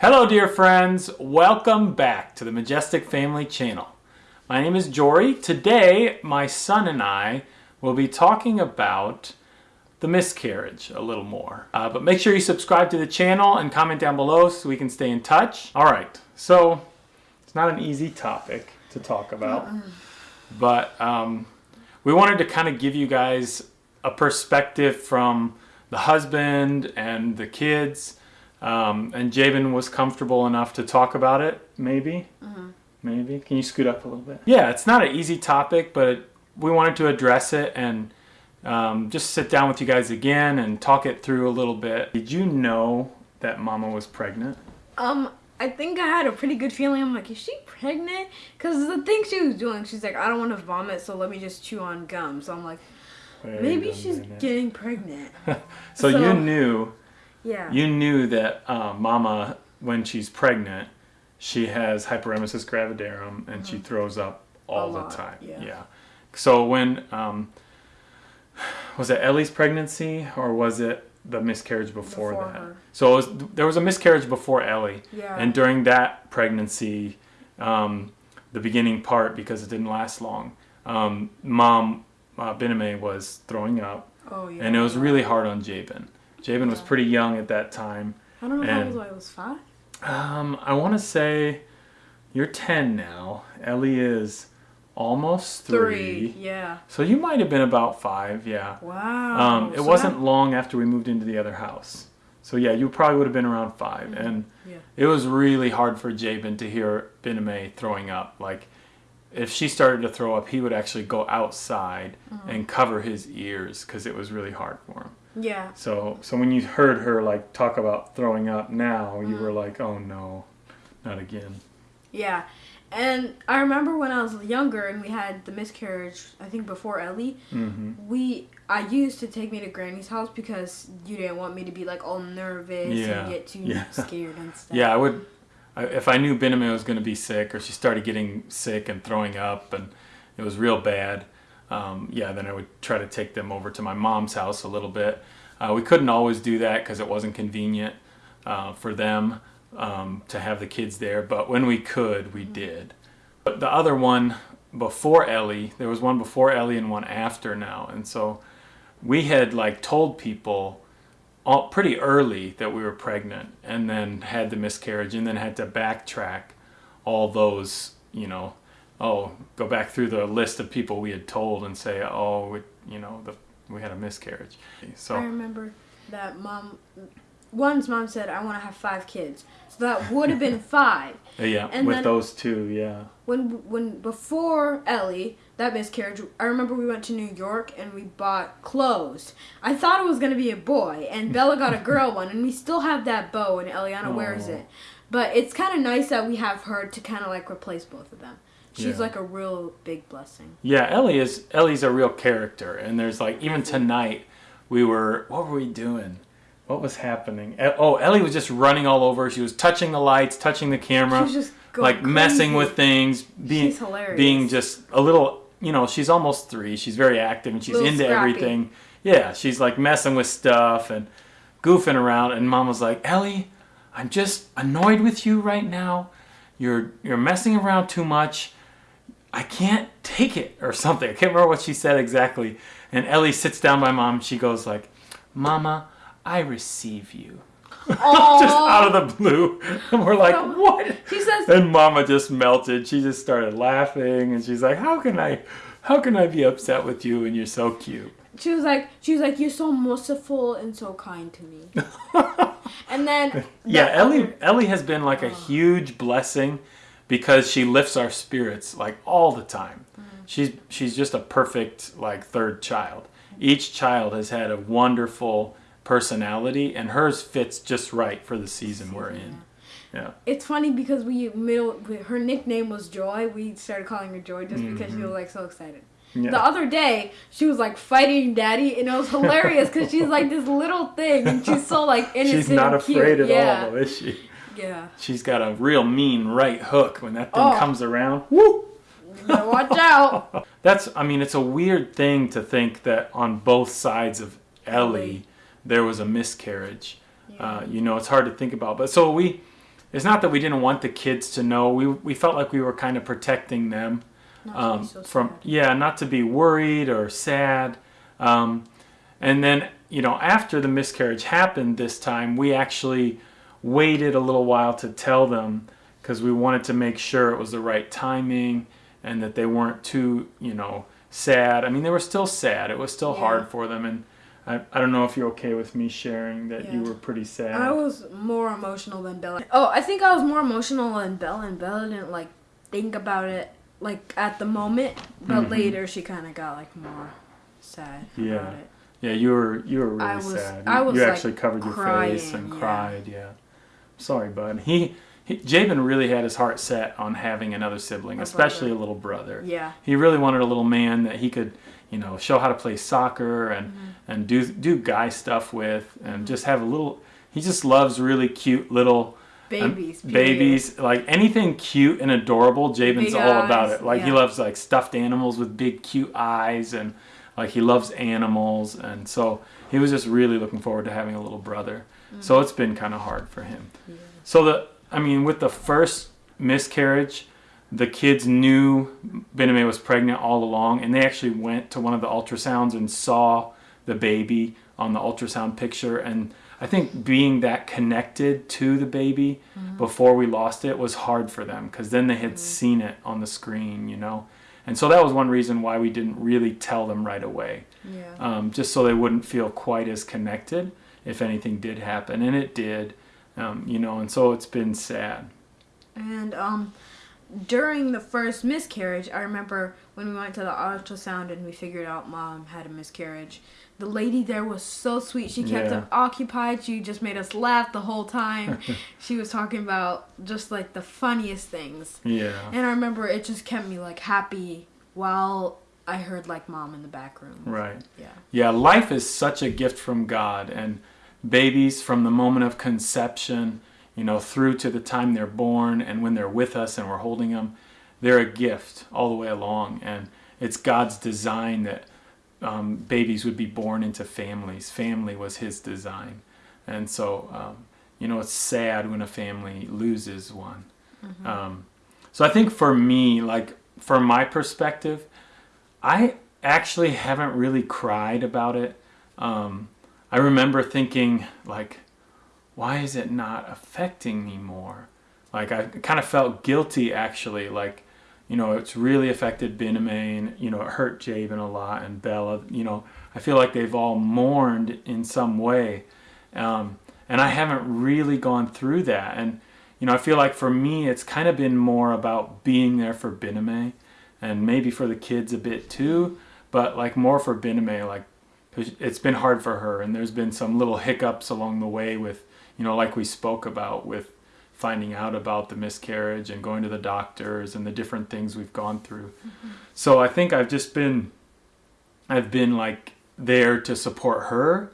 Hello dear friends, welcome back to the Majestic Family channel. My name is Jory. Today my son and I will be talking about the miscarriage a little more. Uh, but make sure you subscribe to the channel and comment down below so we can stay in touch. Alright, so it's not an easy topic to talk about, but um, we wanted to kind of give you guys a perspective from the husband and the kids um, and Jabin was comfortable enough to talk about it, maybe. Mm-hmm. Maybe. Can you scoot up a little bit? Yeah, it's not an easy topic, but we wanted to address it and um, just sit down with you guys again and talk it through a little bit. Did you know that Mama was pregnant? Um, I think I had a pretty good feeling. I'm like, is she pregnant? Because the thing she was doing, she's like, I don't want to vomit, so let me just chew on gum. So I'm like, maybe she's getting pregnant. so, so- you knew Yeah. you knew that uh, Mama, when she's pregnant, she has hyperemesis gravidarum and she throws up all the Mm-hmm. time. yeah. So when um, was it Ellie's pregnancy or was it the miscarriage before, Before that? her. So it was, there was a miscarriage before Ellie, Yeah. and during that pregnancy, um, the beginning part because it didn't last long, um, Mom uh, Bename was throwing up, oh, yeah. and it was really hard on Jabin. Jabin was pretty young at that time. I don't know how old I was. Five? Um, I want to say you're 10 now. Ellie is almost three. Yeah. So you might have been about five, yeah. Wow. Um, it So wasn't that- long after we moved into the other house. So yeah, you probably would have been around 5 And Yeah. it was really hard for Jabin to hear Bename throwing up. Like, if she started to throw up, he would actually go outside Mm-hmm. and cover his ears because it was really hard for him. Yeah. So, so when you heard her like talk about throwing up now, you Mm-hmm. were like, "Oh no, not again." Yeah. And I remember when I was younger and we had the miscarriage, I think before Ellie, hmm we I used to take me to Granny's house because you didn't want me to be like all nervous Yeah, and get too yeah. scared and stuff. Yeah, I would. I, if I knew Bename was going to be sick, or she started getting sick and throwing up, and it was real bad, um, yeah, then I would try to take them over to my mom's house a little bit. Uh, we couldn't always do that because it wasn't convenient uh, for them um, to have the kids there, but when we could, we did. But the other one before Ellie, there was one before Ellie and one after now, and so we had like told people all, pretty early that we were pregnant and then had the miscarriage and then had to backtrack all those, you know, oh, go back through the list of people we had told and say, oh, we, you know, the, we had a miscarriage. So I remember that mom one's mom said I want to have five kids. So that would have been five. yeah, And with those two, yeah. When when before Ellie, that miscarriage, I remember we went to New York and we bought clothes. I thought it was going to be a boy and Bella got a girl one and we still have that bow and Eliana wears oh. it. But it's kind of nice that we have her to kind of like replace both of them. She's Yeah. like a real big blessing. Yeah, Ellie is Ellie's a real character, and there's like even mm-hmm. tonight we were what were we doing? What was happening? Oh, Ellie was just running all over. She was touching the lights, touching the camera, She's just going like messing with things, being She's hilarious. being just a little. You know, she's almost three. She's very active and she's into scrappy. everything. Yeah, she's like messing with stuff and goofing around. And Mom was like, Ellie, I'm just annoyed with you right now. You're you're messing around too much. I can't take it or something. I can't remember what she said exactly. And Ellie sits down by mom. She goes like, "Mama, I receive you." just out of the blue. And we're like, "What?" She says And Mama just melted. She just started laughing, and she's like, "How can I, how can I be upset with you? And you're so cute." she was like she was like you're so merciful and so kind to me. and then Yeah, Ellie Ellie has been like a huge blessing because she lifts our spirits like all the time. She's she's just a perfect like third child. Each child has had a wonderful personality and hers fits just right for the season we're in. Yeah. It's funny because we middle her nickname was Joy. We started calling her Joy just because she was like so excited. Mm-hmm. Yeah. The other day, she was like fighting Daddy, and it was hilarious because she's like this little thing, and she's so like innocent. She's not afraid at yeah. all, though, is she? Yeah, She's got a real mean right hook when that thing Oh. comes around. Woo! watch out. That's, I mean, it's a weird thing to think that on both sides of Ellie, there was a miscarriage. Uh, you know, it's hard to think about. But so we, it's not that we didn't want the kids to know. We we felt like we were kind of protecting them um, so from sad. yeah, not to be worried or sad. Um, and then you know after the miscarriage happened this time, we actually waited a little while to tell them because we wanted to make sure it was the right timing and that they weren't too you know sad. I mean they were still sad. It was still Yeah. hard for them and. I, I don't know if you're okay with me sharing that you were pretty sad. I was more emotional than Bella. Oh, I think I was more emotional than Bella, and Bella didn't like think about it like at the moment, but Mhm. later she kind of got like more sad Yeah. about it. Yeah, you were you were really I was- sad. I You- was, you like, actually covered your face and yeah. cried. Yeah, sorry, bud. He, he Jabin really had his heart set on having another sibling, A especially brother. a little brother. Yeah, He really wanted a little man that he could, you know, show how to play soccer and Mm-hmm. and do do guy stuff with, and just have a little. He just loves really cute little um, babies, period. babies, like anything cute and adorable. Jabin's Big all about it. Like he loves like stuffed animals with big cute eyes, and like he loves animals, and so he was just really looking forward to having a little brother. So it's been kind of hard for him. Yeah. So the, I mean, with the first miscarriage, the kids knew Bename was pregnant all along, and they actually went to one of the ultrasounds and saw the baby on the ultrasound picture. And I think being that connected to the baby before we lost it was hard for them because then they had seen it on the screen, you know. And so that was one reason why we didn't really tell them right away, Yeah. um, just so they wouldn't feel quite as connected if anything did happen, and it did, um, you know. And so it's been sad. And um, during the first miscarriage, I remember when we went to the ultrasound and we figured out mom had a miscarriage. The lady there was so sweet. She kept Yeah. us occupied. She just made us laugh the whole time. she was talking about just like the funniest things. Yeah. And I remember it just kept me like happy while I heard like mom in the back room. Right. Yeah. Yeah, life is such a gift from God, and babies from the moment of conception, you know, through to the time they're born and when they're with us and we're holding them, they're a gift all the way along. And it's God's design that um, babies would be born into families. Family was His design. And so, um, you know, it's sad when a family loses one. Um, so I think for me, like, from my perspective, I actually haven't really cried about it. Um, I remember thinking, like, why is it not affecting me more? Like, I kind of felt guilty actually. Like, you know, it's really affected Bename. You know, it hurt Jabin a lot and Bella. You know, I feel like they've all mourned in some way. Um, and I haven't really gone through that. And, you know, I feel like for me, it's kind of been more about being there for Bename and maybe for the kids a bit too, but like more for Bename, like, it's been hard for her. And there's been some little hiccups along the way with, you know, like we spoke about with finding out about the miscarriage and going to the doctors and the different things we've gone through. Mm-hmm. So I think I've just been, I've been like there to support her,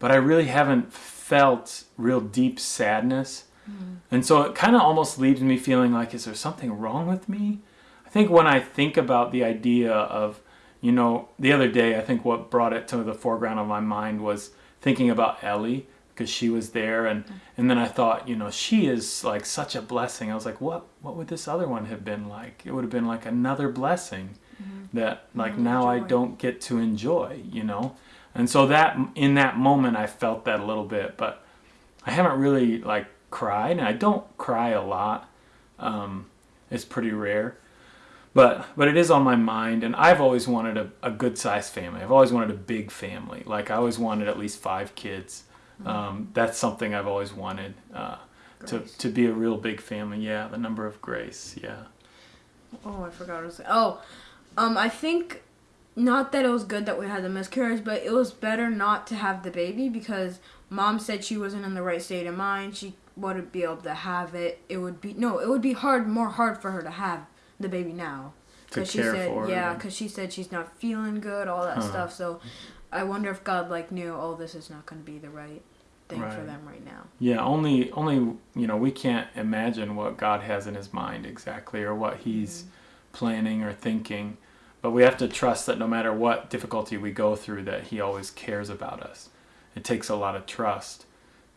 but I really haven't felt real deep sadness. Mm-hmm. And so it kind of almost leaves me feeling like, is there something wrong with me? I think when I think about the idea of, you know, the other day, I think what brought it to the foreground of my mind was thinking about Ellie because she was there, and and then I thought, you know, she is like such a blessing. I was like, what what would this other one have been like? It would have been like another blessing that like Mm, now I don't get to enjoy, you know. And so that in that moment, I felt that a little bit, but I haven't really like cried, and I don't cry a lot. Um, it's pretty rare, but but it is on my mind, and I've always wanted a, a good sized family. I've always wanted a big family. Like I always wanted at least five kids. Um, that's something I've always wanted uh, to to be a real big family. Yeah, the number of grace. Yeah. Oh, I forgot what I was saying. Oh, um, I think not that it was good that we had the miscarriage, but it was better not to have the baby because mom said she wasn't in the right state of mind. She wouldn't be able to have it. It would be no, it would be hard, more hard for her to have the baby now. To she said, yeah, because she said she's not feeling good, all that Huh. stuff. So, I wonder if God like knew, oh, this is not going to be the right thing for them right now. Yeah, only only you know we can't imagine what God has in His mind exactly, or what He's planning or thinking. But we have to trust that no matter what difficulty we go through, that He always cares about us. It takes a lot of trust,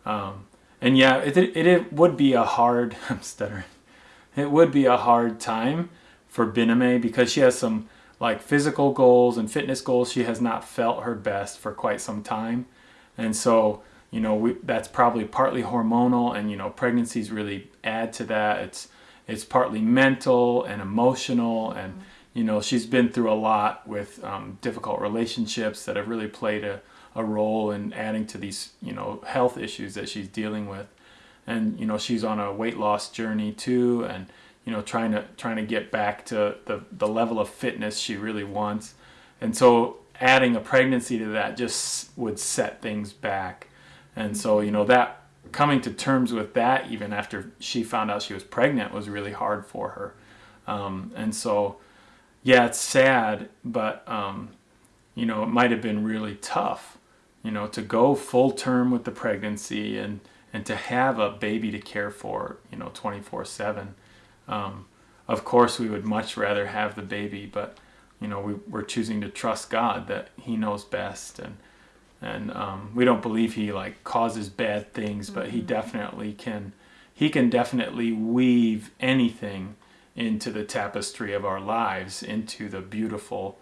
um, and yeah, it, it, it would be a hard, I'm stuttering, it would be a hard time for Bename because she has some like physical goals and fitness goals. She has not felt her best for quite some time. And so, you know, we, that's probably partly hormonal and, you know, pregnancies really add to that. It's, it's partly mental and emotional and, you know, she's been through a lot with um, difficult relationships that have really played a, a role in adding to these, you know, health issues that she's dealing with. And, you know, she's on a weight loss journey too. And, you know, trying to, trying to get back to the, the level of fitness she really wants. And so adding a pregnancy to that just would set things back. And so, you know, that coming to terms with that, even after she found out she was pregnant, was really hard for her. Um, and so, yeah, it's sad, but um, you know, it might have been really tough, you know, to go full term with the pregnancy and and to have a baby to care for, you know, 24 seven. Um, of course, we would much rather have the baby, but you know, we, we're choosing to trust God that He knows best, and and um, we don't believe He like causes bad things, but He definitely can. He can definitely weave anything into the tapestry of our lives, into the beautiful,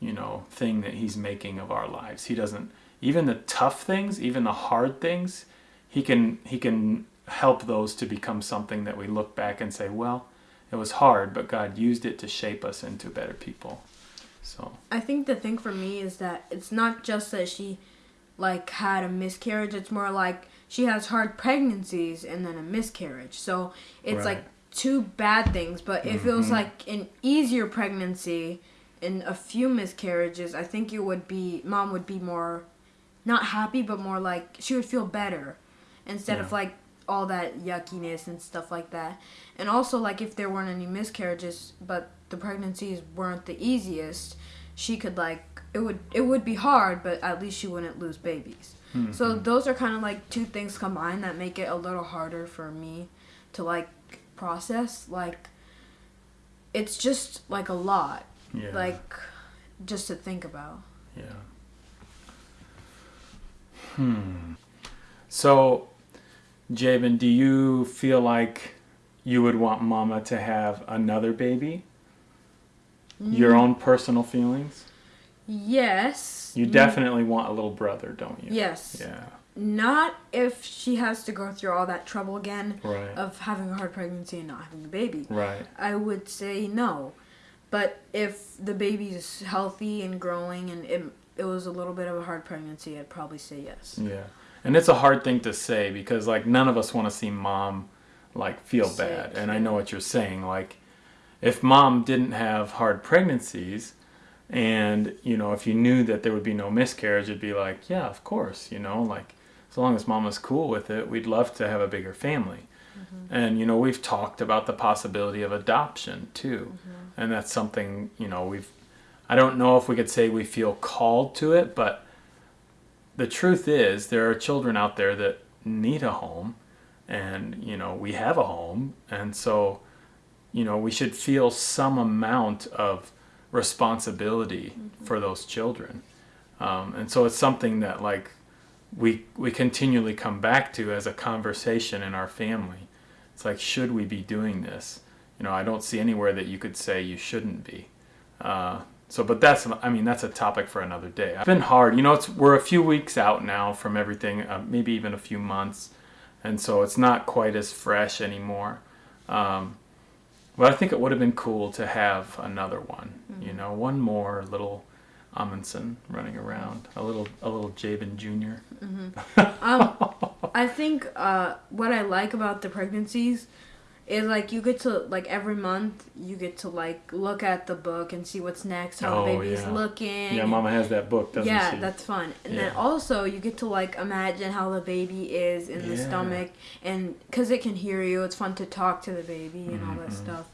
you know, thing that He's making of our lives. He doesn't even the tough things, even the hard things. He can He can help those to become something that we look back and say, well, it was hard, but God used it to shape us into better people. So I think the thing for me is that it's not just that she like had a miscarriage, it's more like she has hard pregnancies and then a miscarriage. So it's Right. like two bad things, but if it was Mhm. like an easier pregnancy and a few miscarriages, I think it would be mom would be more not happy but more like she would feel better instead of like all that yuckiness and stuff like that. And also like if there weren't any miscarriages but the pregnancies weren't the easiest, she could like it would it would be hard, but at least she wouldn't lose babies. So those are kind of like two things combined that make it a little harder for me to like process like it's just like a lot yeah, like just to think about. yeah. Hmm. So, Jabin, do you feel like you would want Mama to have another baby? Mm. Your own personal feelings? Yes. You mm. definitely want a little brother, don't you? Yes. Yeah. Not if she has to go through all that trouble again Right. of having a hard pregnancy and not having a baby. Right. I would say no. But if the baby's healthy and growing and it, it was a little bit of a hard pregnancy, I'd probably say yes. Yeah. And it's a hard thing to say because like none of us want to see mom like feel Sick, bad. And I know what you're saying. Like if mom didn't have hard pregnancies and you know if you knew that there would be no miscarriage it'd be like yeah of course you know? Like as long as mom was cool with it we'd love to have a bigger family. Mm-hmm. And you know we've talked about the possibility of adoption too. Mm-hmm. And that's something you know we've i don't know if we could say we feel called to it but the truth is there are children out there that need a home and you know we have a home and so you know we should feel some amount of responsibility for those children. Um, and so it's something that like we we continually come back to as a conversation in our family. It's like should we be doing this? You know i don't see anywhere that you could say you shouldn't be. Uh, so but that's i mean that's a topic for another day. It's been hard. You know it's we're a few weeks out now from everything uh, maybe even a few months. And so it's not quite as fresh anymore. Um, but i think it would have been cool to have another one you know one more little amundsen running around a little a little jabin junior. Um, I think uh, what I like about the pregnancies is like you get to like every month you get to like look at the book and see what's next, how Oh, the baby's yeah. looking. yeah mama has that book doesn't yeah, she that's fun. And then also you get to like imagine how the baby is in the stomach, and because it can hear you, it's fun to talk to the baby and all that Mhm. stuff.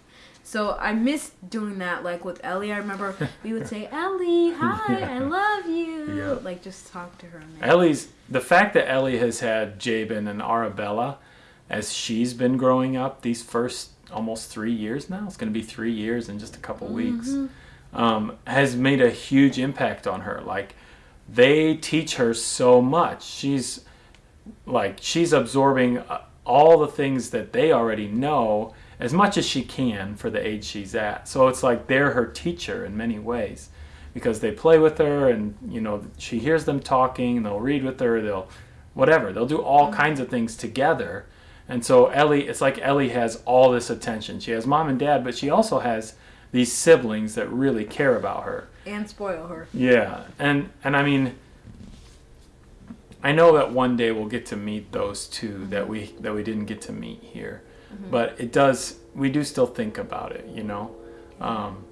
So I miss doing that. Like with Ellie, I remember we would say, "Ellie, hi, I love you." Yeah. Like just talk to her. And Ellie's the fact that Ellie has had Jabin and Arabella as she's been growing up these first almost three years now. It's going to be three years in just a couple weeks. Um, has made a huge impact on her. Like they teach her so much. She's like she's absorbing uh, all the things that they already know as much as she can for the age she's at. So it's like they're her teacher in many ways because they play with her and you know she hears them talking they'll read with her, they'll whatever. They'll do all kinds of things together. And so Ellie, it's like Ellie has all this attention. She has mom and dad, but she also has these siblings that really care about her. And spoil her. Yeah, and and I mean, I know that one day we'll get to meet those two that we that we didn't get to meet here, but it does. We do still think about it, you know, um,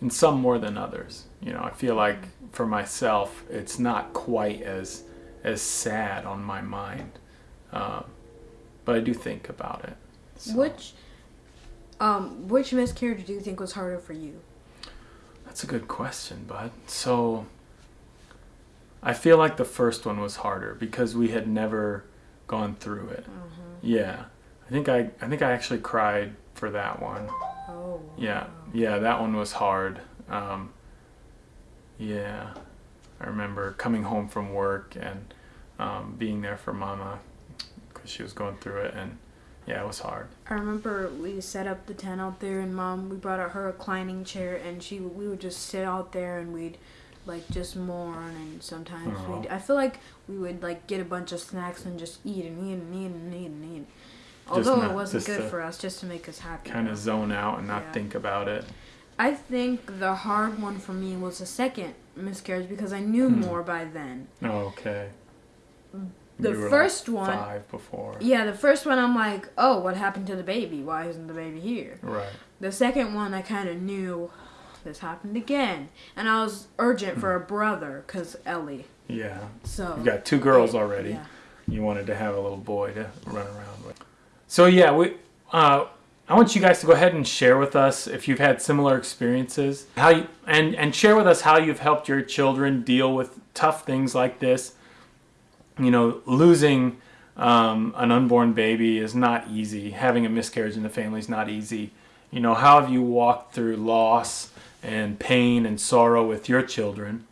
and some more than others. You know, I feel like for myself, it's not quite as as sad on my mind, um, but I do think about it. So, Which um which miscarriage do you think was harder for you? That's a good question, bud. So I feel like the first one was harder because we had never gone through it. Yeah. I think I I think I actually cried for that one. Oh. Yeah. Yeah, that one was hard. Um, yeah. I remember coming home from work and um, being there for mama because she was going through it and yeah, it was hard. I remember we set up the tent out there, and mom we brought out her reclining chair, and she we would just sit out there, and we'd like just mourn, and sometimes Aw. we'd I feel like we would like get a bunch of snacks and just eat and eat and eat and eat and eat. Although not- it wasn't good for us, just to make us happy. Kind of zone out and not Yeah. think about it. I think the hard one for me was the second miscarriage because I knew Hmm. more by then. Oh, okay. The You were, like, first one, five before. yeah, the first one I'm like, oh, what happened to the baby? Why isn't the baby here? Right. The second one, I kind of knew this happened again, and I was urgent for a brother because Ellie. Yeah. So You've got two girls already. Yeah. You wanted to have a little boy to run around with. So yeah, we. Uh, I want you guys to go ahead and share with us if you've had similar experiences, how you, and and share with us how you've helped your children deal with tough things like this. You know, losing um, an unborn baby is not easy. Having a miscarriage in the family is not easy. You know, how have you walked through loss and pain and sorrow with your children?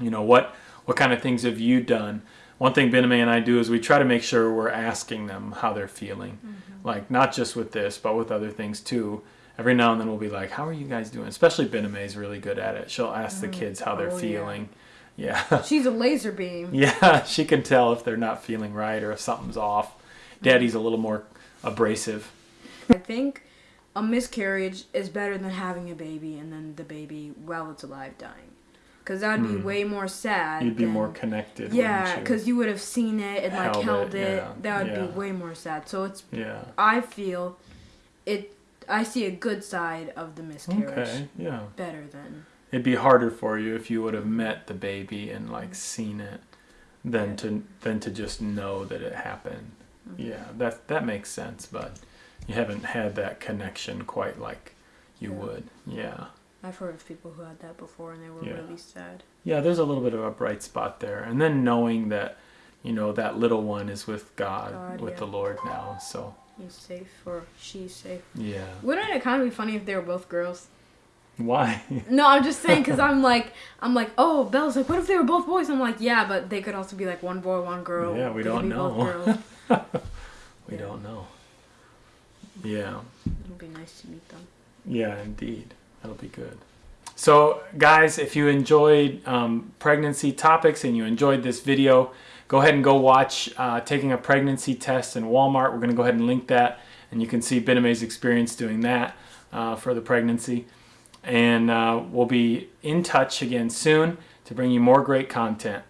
You know, what what kind of things have you done? One thing Bename and I do is we try to make sure we're asking them how they're feeling. Like not just with this, but with other things too. Every now and then we'll be like, "How are you guys doing?" Especially Bename is really good at it. She'll ask the kids how they're Oh, feeling. Yeah. She's a laser beam. Yeah, she can tell if they're not feeling right or if something's off. Daddy's a little more abrasive. I think a miscarriage is better than having a baby and then the baby while it's alive dying, because that would be hmm. way more sad. You'd be than- more connected. Yeah, you? because you would have seen it and like Held held, it, it. yeah, That would yeah. be way more sad. So it's yeah. I feel it. I see a good side of the miscarriage Okay. Yeah. better than It'd be harder for you if you would have met the baby and like seen it than Yeah. to than to just know that it happened. Mm-hmm. Yeah, that that makes sense, but you haven't had that connection quite like you Yeah. would. Yeah. I've heard of people who had that before and they were Yeah. really sad. Yeah, there's a little bit of a bright spot there. And then knowing that, you know, that little one is with God, God, with the Lord now. So, He's safe or she's safe. yeah. Wouldn't it kind of be funny if they were both girls? Why? No, I'm just saying because I'm like, I'm like, oh, Belle's like, what if they were both boys? I'm like, yeah, but they could also be like one boy, one girl. Yeah, we They don't know. we Yeah. don't know. Yeah. It'll be nice to meet them. Yeah, indeed. That'll be good. So, guys, if you enjoyed um, pregnancy topics and you enjoyed this video, go ahead and go watch uh, Taking a Pregnancy Test in Walmart. We're going to go ahead and link that, and you can see Bename's experience doing that uh, for the pregnancy. And uh, we'll be in touch again soon to bring you more great content.